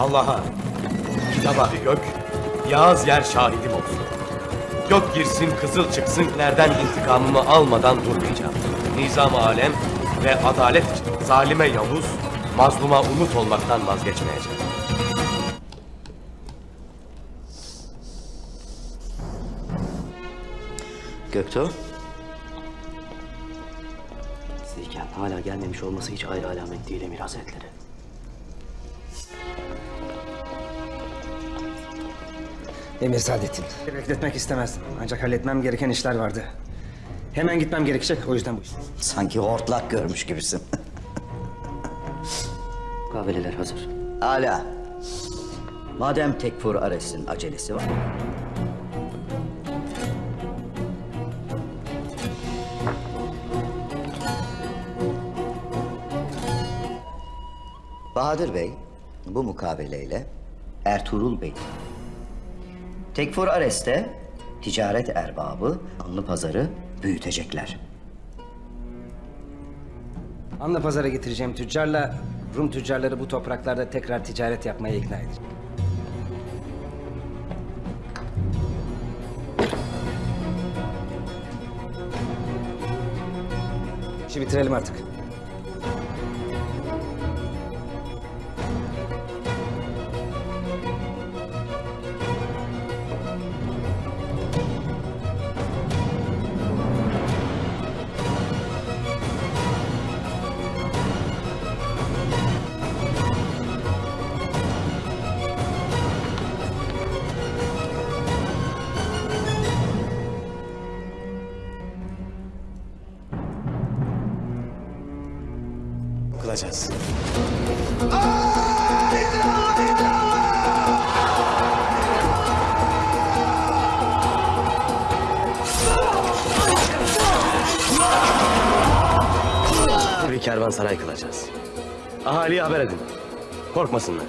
Allah'a, kitaba gök, yağız yer şahidim olsun. Gök girsin, kızıl çıksın, nereden intikamımı almadan durmayacağım. Nizam alem ve adalet için zalime Yavuz, mazluma umut olmaktan vazgeçmeyeceğim. Göktuğ. Sizdeyken hala gelmemiş olması hiç ayrı alamet değil Emir Hazretleri. Emir Saadettin. Bekletmek istemezdim. Ancak halletmem gereken işler vardı. Hemen gitmem gerekecek. O yüzden bu iş. Sanki hortlak görmüş gibisin. Kahveleler hazır. Hala. Madem Tekfur Ares'in acelesi var. Bahadır Bey bu mukabeleyle Ertuğrul Bey Tekfur Ares'te ticaret erbabı Anlı Pazarı büyütecekler. Anla pazara getireceğim tüccarla Rum tüccarları bu topraklarda tekrar ticaret yapmaya ikna edeceğim. İşi bitirelim artık. Kılacağız. Bir kervansaray kılacağız. Ahaliye haber edin. Korkmasınlar.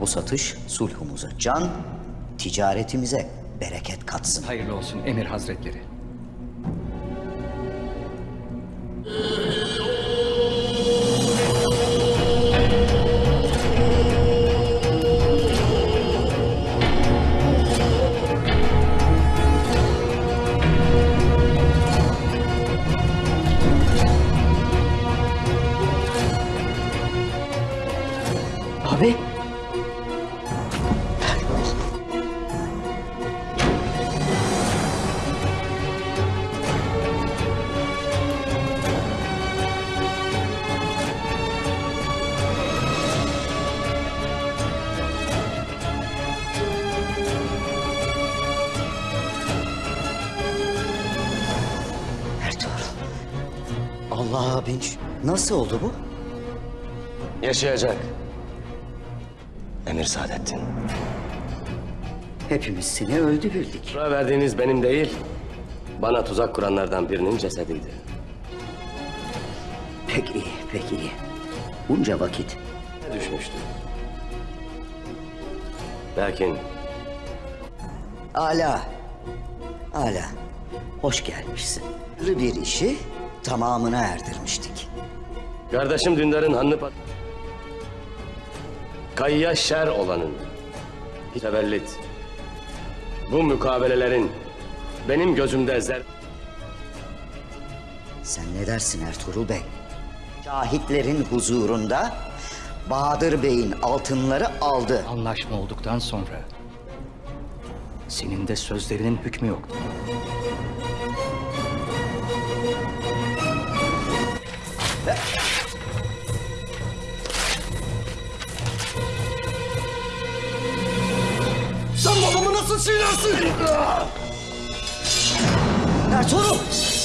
Bu satış sulhumuza can, ticaretimize bereket katsın. Hayırlı olsun Emir Hazretleri. Allah'a bin şükür. Nasıl oldu bu? Yaşayacak. Emir Saadettin. Hepimiz seni öldü bildik. Sıra verdiğiniz benim değil, bana tuzak kuranlardan birinin cesediydi. Pek iyi, pek iyi. Bunca vakit Düşmüştü. Lakin Ala. Ala. Hoş gelmişsin. Bir işi tamamına erdirmiştik. kardeşim Dündar'ın hanını pat... Kayya şer olanın. Tevellit. Bu mukabelelerin benim gözümde zer... Sen ne dersin Ertuğrul Bey? Şahitlerin huzurunda Bahadır Bey'in altınları aldı. Anlaşma olduktan sonra senin de sözlerinin hükmü yoktu. Sen babamı nasıl çiğnersin? Ertuğrul!